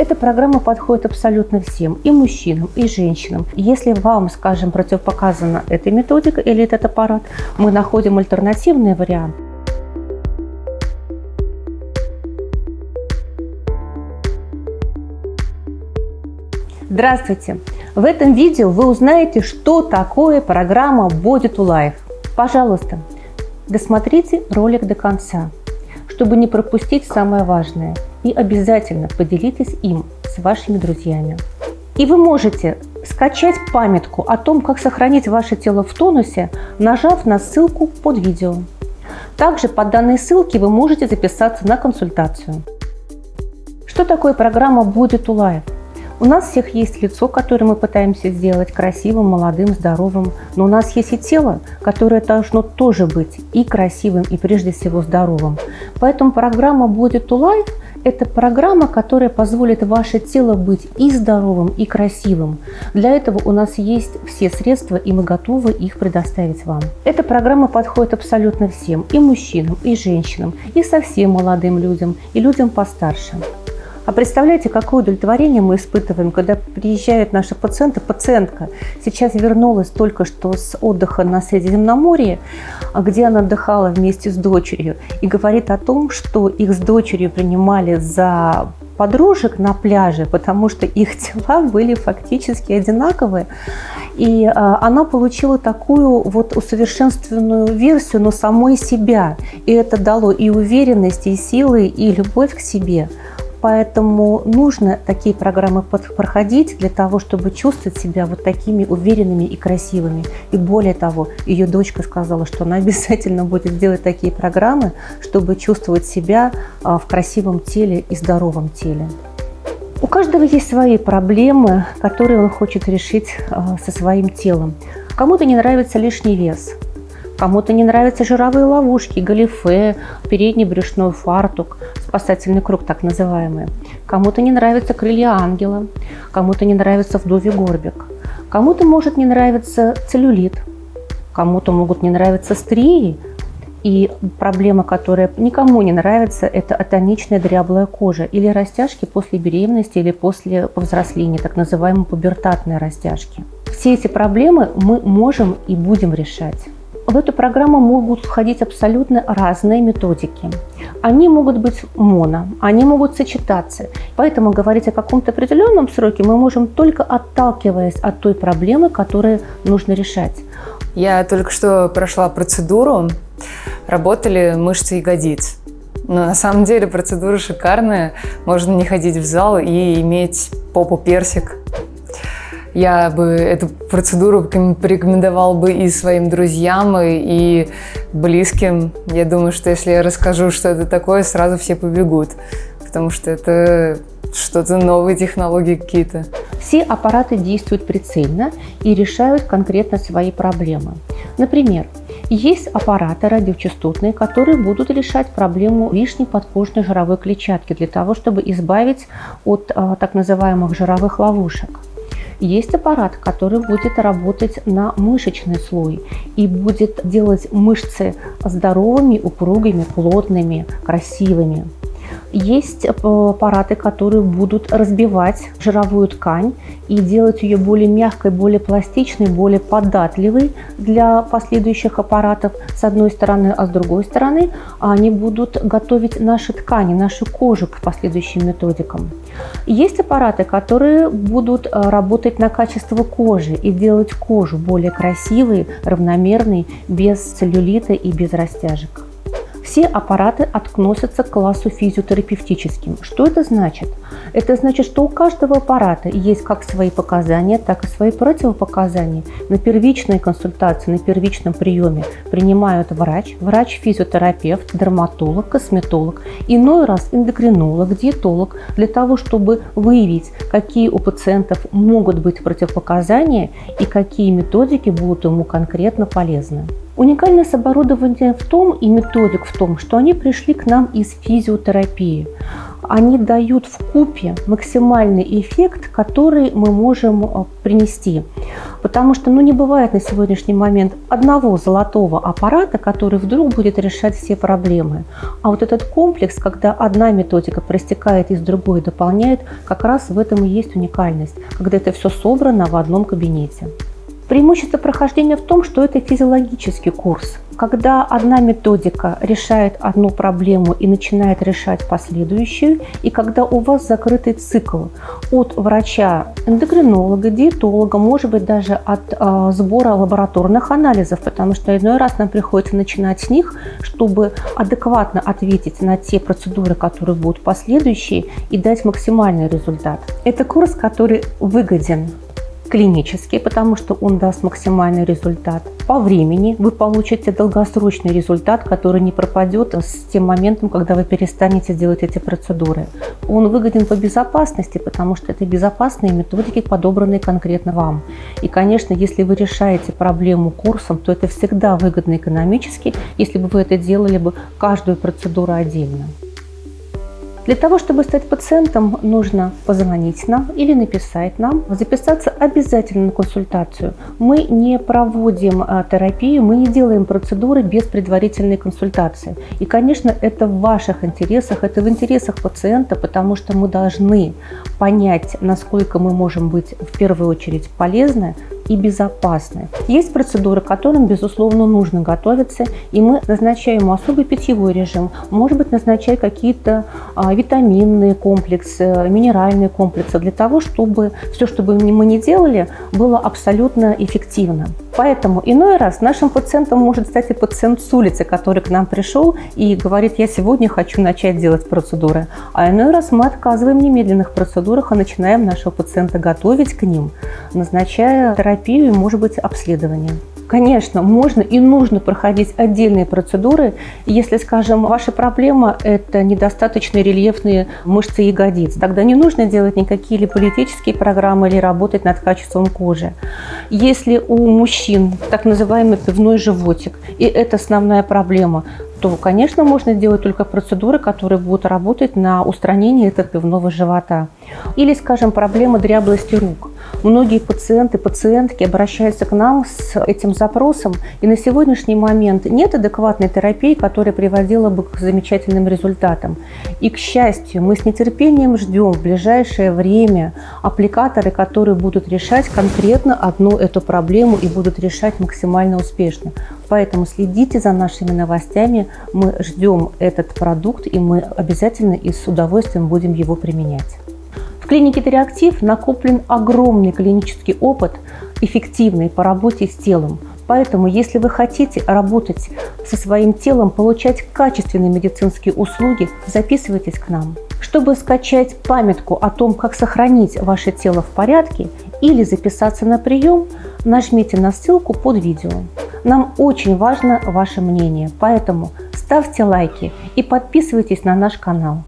Эта программа подходит абсолютно всем, и мужчинам, и женщинам. Если вам, скажем, противопоказана эта методика или этот аппарат, мы находим альтернативный вариант. Здравствуйте! В этом видео вы узнаете, что такое программа Body to Life. Пожалуйста, досмотрите ролик до конца, чтобы не пропустить самое важное – и обязательно поделитесь им с вашими друзьями. И вы можете скачать памятку о том, как сохранить ваше тело в тонусе, нажав на ссылку под видео. Также по данной ссылке вы можете записаться на консультацию. Что такое программа Body to Life? У нас всех есть лицо, которое мы пытаемся сделать красивым, молодым, здоровым, но у нас есть и тело, которое должно тоже быть и красивым, и прежде всего здоровым. Поэтому программа Body to Life это программа, которая позволит ваше тело быть и здоровым, и красивым. Для этого у нас есть все средства, и мы готовы их предоставить вам. Эта программа подходит абсолютно всем, и мужчинам, и женщинам, и совсем молодым людям, и людям постарше. А представляете, какое удовлетворение мы испытываем, когда приезжают наши пациенты, пациентка сейчас вернулась только что с отдыха на Средиземноморье, где она отдыхала вместе с дочерью, и говорит о том, что их с дочерью принимали за подружек на пляже, потому что их тела были фактически одинаковые. И а, она получила такую вот усовершенствованную версию, но самой себя. И это дало и уверенность, и силы, и любовь к себе. Поэтому нужно такие программы проходить для того, чтобы чувствовать себя вот такими уверенными и красивыми. И более того, ее дочка сказала, что она обязательно будет делать такие программы, чтобы чувствовать себя а, в красивом теле и здоровом теле. У каждого есть свои проблемы, которые он хочет решить а, со своим телом. Кому-то не нравится лишний вес, Кому-то не нравятся жировые ловушки, галифе, передний брюшной фартук, спасательный круг так называемый. Кому-то не нравятся крылья ангела, кому-то не нравится вдовий горбик. Кому-то может не нравиться целлюлит, кому-то могут не нравиться стрии. И проблема, которая никому не нравится, это атоничная дряблая кожа или растяжки после беременности или после повзросления, так называемые пубертатные растяжки. Все эти проблемы мы можем и будем решать. В эту программу могут входить абсолютно разные методики. Они могут быть моно, они могут сочетаться. Поэтому говорить о каком-то определенном сроке мы можем только отталкиваясь от той проблемы, которую нужно решать. Я только что прошла процедуру, работали мышцы ягодиц. Но на самом деле процедура шикарная, можно не ходить в зал и иметь попу персик я бы эту процедуру порекомендовал бы и своим друзьям, и, близким. Я думаю, что если я расскажу, что это такое, сразу все побегут, потому что это что-то новые технологии какие-то. Все аппараты действуют прицельно и решают конкретно свои проблемы. Например, есть аппараты радиочастотные, которые будут решать проблему лишней подкожной жировой клетчатки для того, чтобы избавить от а, так называемых жировых ловушек. Есть аппарат, который будет работать на мышечный слой и будет делать мышцы здоровыми, упругими, плотными, красивыми. Есть э, аппараты, которые будут разбивать жировую ткань и делать ее более мягкой, более пластичной, более податливой для последующих аппаратов с одной стороны, а с другой стороны они будут готовить наши ткани, нашу кожу к последующим методикам. Есть аппараты, которые будут э, работать на качество кожи и делать кожу более красивой, равномерной, без целлюлита и без растяжек. Все аппараты относятся к классу физиотерапевтическим. Что это значит? Это значит, что у каждого аппарата есть как свои показания, так и свои противопоказания. На первичной консультации, на первичном приеме принимают врач, врач-физиотерапевт, дерматолог, косметолог, иной раз эндокринолог, диетолог, для того, чтобы выявить, какие у пациентов могут быть противопоказания и какие методики будут ему конкретно полезны. Уникальность оборудования в том и методик в том, что они пришли к нам из физиотерапии. они дают в купе максимальный эффект, который мы можем э, принести. Потому что ну, не бывает на сегодняшний момент одного золотого аппарата, который вдруг будет решать все проблемы. А вот этот комплекс, когда одна методика проистекает из другой, дополняет, как раз в этом и есть уникальность, когда это все собрано в одном кабинете. Преимущество прохождения в том, что это физиологический курс. Когда одна методика решает одну проблему и начинает решать последующую, и когда у вас закрытый цикл от врача, эндокринолога, диетолога, может быть даже от э, сбора лабораторных анализов, потому что иной раз нам приходится начинать с них, чтобы адекватно ответить на те процедуры, которые будут последующие, и дать максимальный результат. Это курс, который выгоден клинический, потому что он даст максимальный результат. По времени вы получите долгосрочный результат, который не пропадет с тем моментом, когда вы перестанете делать эти процедуры. Он выгоден по безопасности, потому что это безопасные методики, подобранные конкретно вам. И, конечно, если вы решаете проблему курсом, то это всегда выгодно экономически, если бы вы это делали бы каждую процедуру отдельно. Для того, чтобы стать пациентом, нужно позвонить нам или написать нам, записаться обязательно на консультацию. Мы не проводим а, терапию, мы не делаем процедуры без предварительной консультации. И, конечно, это в ваших интересах, это в интересах пациента, потому что мы должны понять, насколько мы можем быть в первую очередь полезны и безопасны. Есть процедуры, к которым, безусловно, нужно готовиться, и мы назначаем особый питьевой режим, может быть, назначать какие-то а, витаминные комплексы, минеральные комплексы, для того, чтобы все, что бы мы ни делали, было абсолютно эффективно. Поэтому иной раз нашим пациентом может стать и пациент с улицы, который к нам пришел и говорит, я сегодня хочу начать делать процедуры. А иной раз мы отказываем в немедленных процедурах, а начинаем нашего пациента готовить к ним, назначая терапию и, может быть, обследование. Конечно, можно и нужно проходить отдельные процедуры, если, скажем, ваша проблема – это недостаточно рельефные мышцы ягодиц. Тогда не нужно делать никакие или политические программы, или работать над качеством кожи. Если у мужчин так называемый пивной животик, и это основная проблема, то, конечно, можно делать только процедуры, которые будут работать на устранение этого пивного живота. Или, скажем, проблема дряблости рук. Многие пациенты, пациентки обращаются к нам с этим запросом, и на сегодняшний момент нет адекватной терапии, которая приводила бы к замечательным результатам. И, к счастью, мы с нетерпением ждем в ближайшее время аппликаторы, которые будут решать конкретно одну эту проблему и будут решать максимально успешно. Поэтому следите за нашими новостями, мы ждем этот продукт, и мы обязательно и с удовольствием будем его применять клинике Тереактив накоплен огромный клинический опыт, эффективный по работе с телом. Поэтому, если вы хотите работать со своим телом, получать качественные медицинские услуги, записывайтесь к нам. Чтобы скачать памятку о том, как сохранить ваше тело в порядке или записаться на прием, нажмите на ссылку под видео. Нам очень важно ваше мнение, поэтому ставьте лайки и подписывайтесь на наш канал.